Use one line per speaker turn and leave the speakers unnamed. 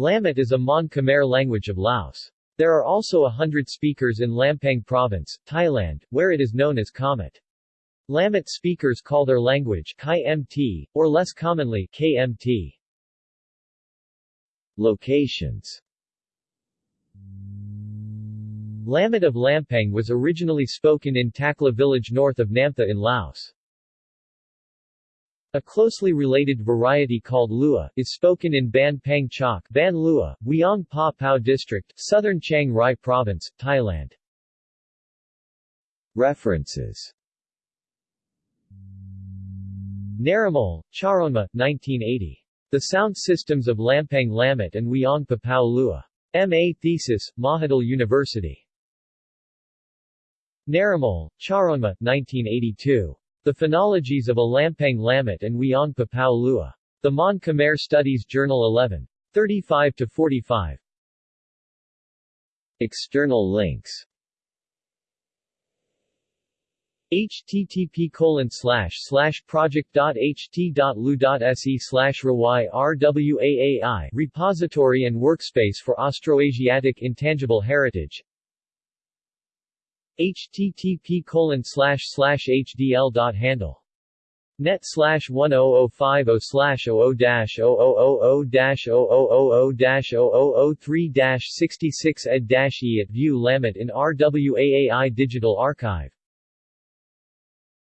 Lamet is a Mon Khmer language of Laos. There are also a hundred speakers in Lampang Province, Thailand, where it is known as Kamet. Lamet speakers call their language Kai-MT, or less commonly KMT. Locations Lamet of Lampang was originally spoken in Takla village north of Namtha in Laos. A closely related variety called Lua, is spoken in Ban Pang Chok Ban Lua, Wiang Pa Pao District, Southern Chiang Rai Province, Thailand. References Narimol, Charonma, 1980. The Sound Systems of Lampang Lamet and Wiang Papao Lua. M.A. Thesis, Mahidol University. Narimol, Charonma, 1982. The Phonologies of a Lampang Lamet and Wiang Papao Lua. The Mon Khmer Studies Journal 11. 35-45. External links http colon slash slash project.ht.lu.se slash rwaai repository and workspace for Austroasiatic Intangible Heritage http colon slash slash hdl dot handle net slash 10050 slash 00 dash 0000 dash 0000 dash 0003 dash 66 ed dash e at view lamet in RWAAI Digital Archive